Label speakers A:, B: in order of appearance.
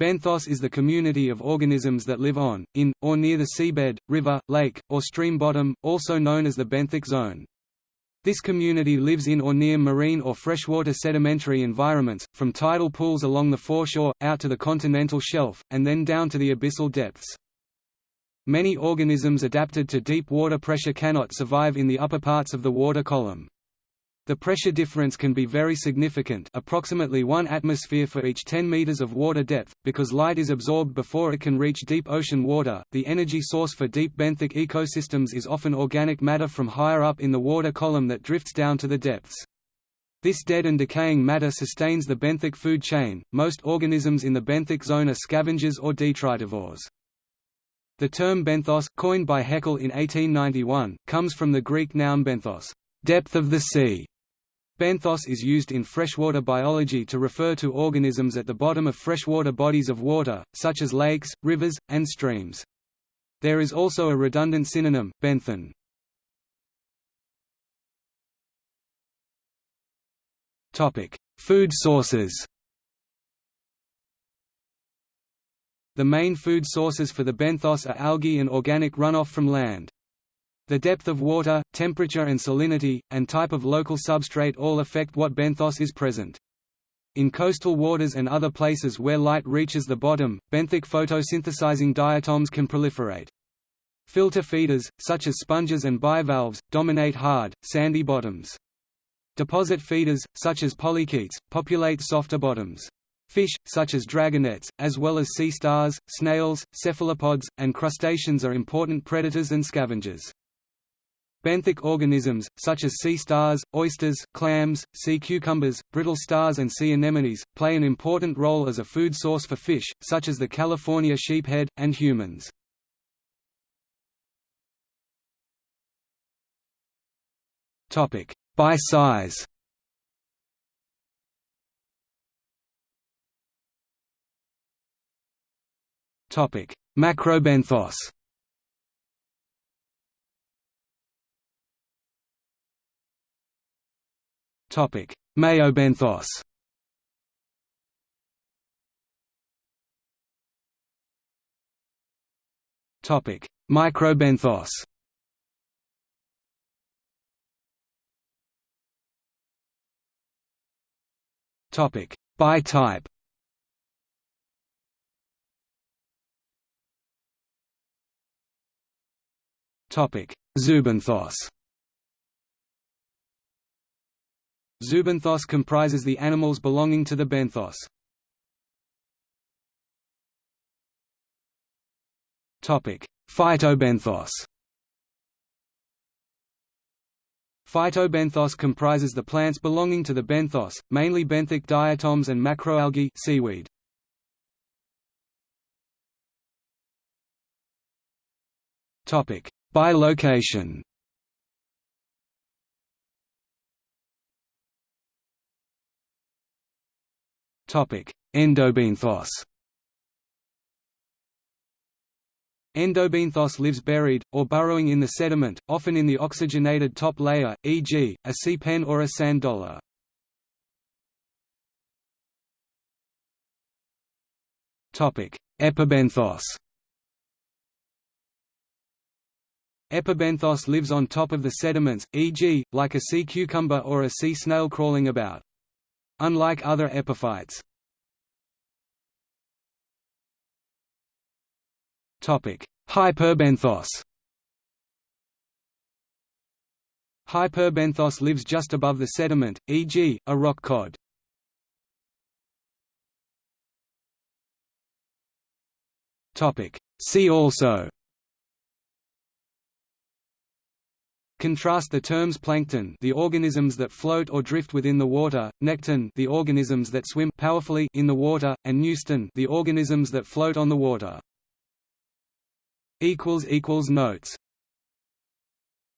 A: Benthos is the community of organisms that live on, in, or near the seabed, river, lake, or stream bottom, also known as the benthic zone. This community lives in or near marine or freshwater sedimentary environments, from tidal pools along the foreshore, out to the continental shelf, and then down to the abyssal depths. Many organisms adapted to deep water pressure cannot survive in the upper parts of the water column. The pressure difference can be very significant approximately 1 atmosphere for each 10 meters of water depth, because light is absorbed before it can reach deep ocean water. The energy source for deep benthic ecosystems is often organic matter from higher up in the water column that drifts down to the depths. This dead and decaying matter sustains the benthic food chain. Most organisms in the benthic zone are scavengers or detritivores. The term benthos, coined by Haeckel in 1891, comes from the Greek noun benthos, depth of the sea, Benthos is used in freshwater biology to refer to organisms at the bottom of freshwater bodies of water, such as lakes, rivers, and streams. There is also a redundant synonym, benthon. Food sources The main food sources for the benthos are algae and organic runoff from land. The depth of water, temperature and salinity, and type of local substrate all affect what benthos is present. In coastal waters and other places where light reaches the bottom, benthic photosynthesizing diatoms can proliferate. Filter feeders, such as sponges and bivalves, dominate hard, sandy bottoms. Deposit feeders, such as polychaetes, populate softer bottoms. Fish, such as dragonets, as well as sea stars, snails, cephalopods, and crustaceans are important predators and scavengers. Benthic organisms, such as sea stars, oysters, clams, sea cucumbers, brittle stars and sea anemones, play an important role as a food source for fish, such as the California sheephead, and humans. By size Macrobenthos Topic: Meiobenthos. Topic: Microbenthos. Topic: By type. Topic: Zoobenthos. Zoobenthos comprises the animals belonging to the benthos. Phytobenthos Phytobenthos comprises the plants belonging to the benthos, mainly benthic diatoms and macroalgae seaweed. By location Endobenthos Endobenthos lives buried, or burrowing in the sediment, often in the oxygenated top layer, e.g., a sea pen or a sand dollar. Epibenthos Epibenthos lives on top of the sediments, e.g., like a sea cucumber or a sea snail crawling about. Unlike other epiphytes. Hyperbenthos Hyperbenthos lives just above the sediment, e.g., a rock cod. See also Contrast the terms plankton the organisms that float or drift within the water, nekton the organisms that swim powerfully in the water, and neuston the organisms that float on the water. Notes